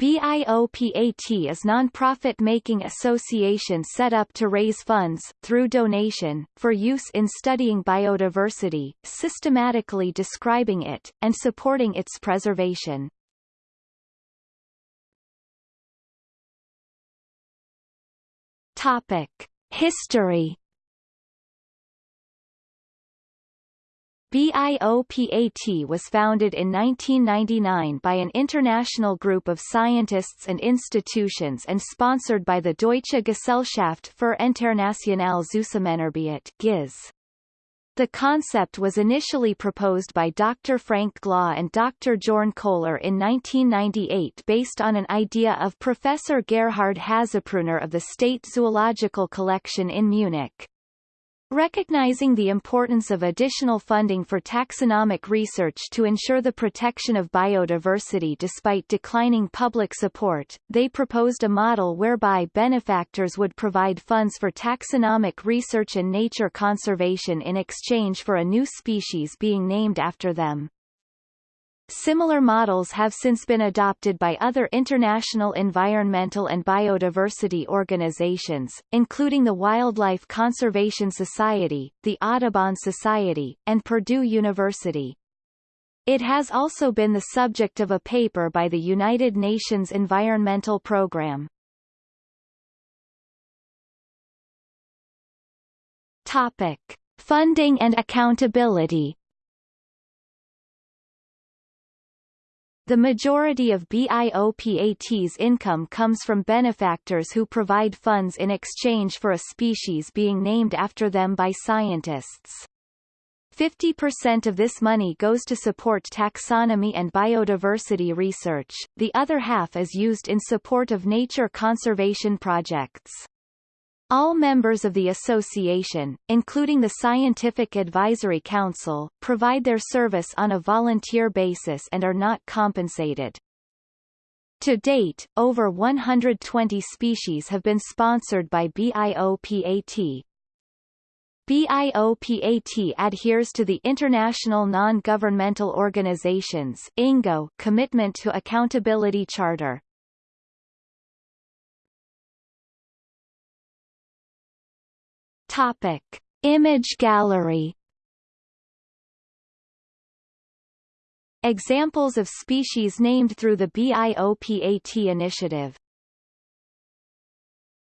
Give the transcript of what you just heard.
BIOPAT is non-profit making association set up to raise funds, through donation, for use in studying biodiversity, systematically describing it, and supporting its preservation. Topic. History BIOPAT was founded in 1999 by an international group of scientists and institutions and sponsored by the Deutsche Gesellschaft für internationale Zusammenarbeit. The concept was initially proposed by Dr. Frank Glaw and Dr. Jorn Kohler in 1998 based on an idea of Professor Gerhard Haszprunar of the State Zoological Collection in Munich. Recognizing the importance of additional funding for taxonomic research to ensure the protection of biodiversity despite declining public support, they proposed a model whereby benefactors would provide funds for taxonomic research and nature conservation in exchange for a new species being named after them. Similar models have since been adopted by other international environmental and biodiversity organizations, including the Wildlife Conservation Society, the Audubon Society, and Purdue University. It has also been the subject of a paper by the United Nations Environmental Programme. Topic. Funding and accountability The majority of BIOPAT's income comes from benefactors who provide funds in exchange for a species being named after them by scientists. 50% of this money goes to support taxonomy and biodiversity research, the other half is used in support of nature conservation projects. All members of the association, including the Scientific Advisory Council, provide their service on a volunteer basis and are not compensated. To date, over 120 species have been sponsored by BIOPAT. BIOPAT adheres to the International Non-Governmental Organizations INGO Commitment to Accountability Charter. Topic. Image gallery Examples of species named through the BIOPAT initiative